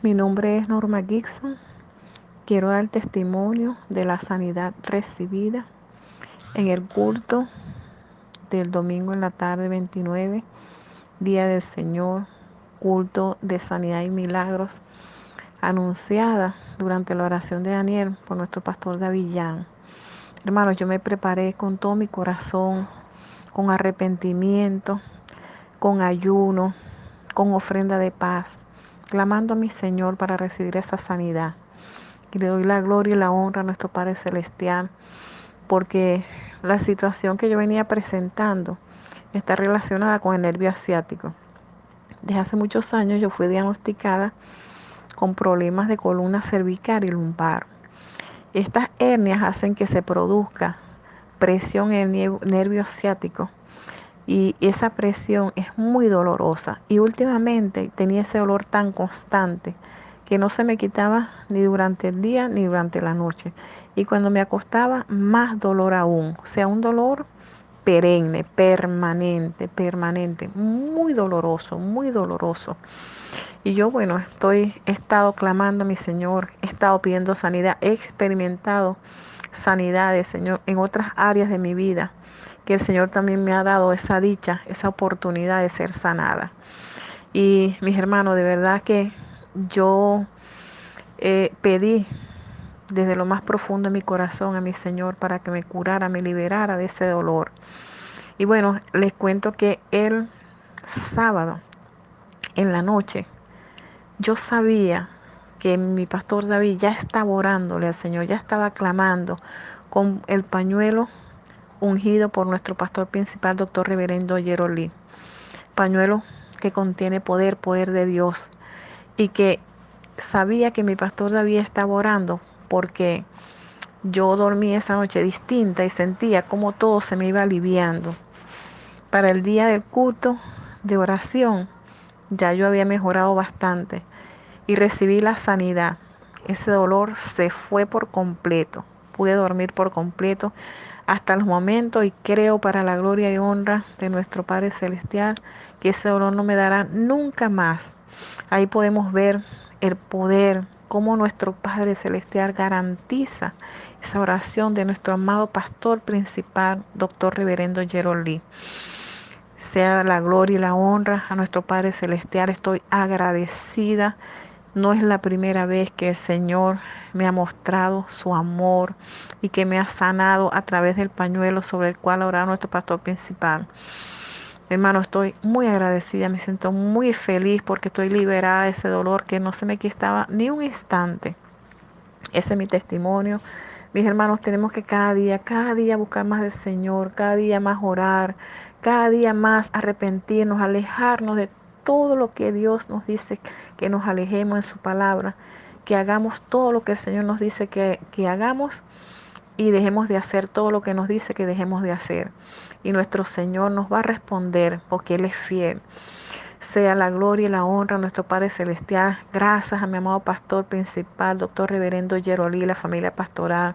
Mi nombre es Norma Gibson. Quiero dar testimonio de la sanidad recibida en el culto del domingo en la tarde 29, Día del Señor, culto de sanidad y milagros, anunciada durante la oración de Daniel por nuestro pastor Davillán. Hermanos, yo me preparé con todo mi corazón, con arrepentimiento, con ayuno, con ofrenda de paz clamando a mi Señor para recibir esa sanidad. Y le doy la gloria y la honra a nuestro Padre Celestial, porque la situación que yo venía presentando está relacionada con el nervio asiático. Desde hace muchos años yo fui diagnosticada con problemas de columna cervical y lumbar. Estas hernias hacen que se produzca presión en el nervio asiático y esa presión es muy dolorosa. Y últimamente tenía ese dolor tan constante que no se me quitaba ni durante el día ni durante la noche. Y cuando me acostaba, más dolor aún. O sea, un dolor perenne, permanente, permanente, muy doloroso, muy doloroso. Y yo, bueno, estoy, he estado clamando a mi Señor, he estado pidiendo sanidad, he experimentado sanidades, Señor, en otras áreas de mi vida que el Señor también me ha dado esa dicha, esa oportunidad de ser sanada. Y mis hermanos, de verdad que yo eh, pedí desde lo más profundo de mi corazón a mi Señor para que me curara, me liberara de ese dolor. Y bueno, les cuento que el sábado en la noche yo sabía que mi pastor David ya estaba orándole al Señor, ya estaba clamando con el pañuelo ungido por nuestro pastor principal, doctor reverendo Jerolí. Pañuelo que contiene poder, poder de Dios. Y que sabía que mi pastor David estaba orando porque yo dormí esa noche distinta y sentía como todo se me iba aliviando. Para el día del culto de oración ya yo había mejorado bastante y recibí la sanidad. Ese dolor se fue por completo. Pude dormir por completo hasta los momentos y creo para la gloria y honra de nuestro Padre Celestial que ese dolor no me dará nunca más. Ahí podemos ver el poder, cómo nuestro Padre Celestial garantiza esa oración de nuestro amado pastor principal, doctor Reverendo Gerald Sea la gloria y la honra a nuestro Padre Celestial. Estoy agradecida no es la primera vez que el Señor me ha mostrado su amor y que me ha sanado a través del pañuelo sobre el cual oraba nuestro pastor principal. Hermano, estoy muy agradecida, me siento muy feliz porque estoy liberada de ese dolor que no se me quitaba ni un instante. Ese es mi testimonio. Mis hermanos, tenemos que cada día, cada día buscar más del Señor, cada día más orar, cada día más arrepentirnos, alejarnos de todo lo que Dios nos dice, que nos alejemos en su palabra, que hagamos todo lo que el Señor nos dice que, que hagamos y dejemos de hacer todo lo que nos dice que dejemos de hacer. Y nuestro Señor nos va a responder porque Él es fiel. Sea la gloria y la honra a nuestro Padre Celestial. Gracias a mi amado pastor principal, doctor reverendo Yerolí, la familia pastoral,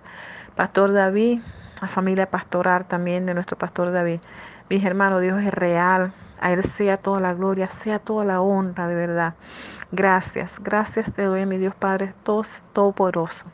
pastor David, la familia pastoral también de nuestro pastor David. Mis hermanos, Dios es real. A Él sea toda la gloria, sea toda la honra, de verdad. Gracias, gracias te doy, mi Dios Padre, todo, todopoderoso.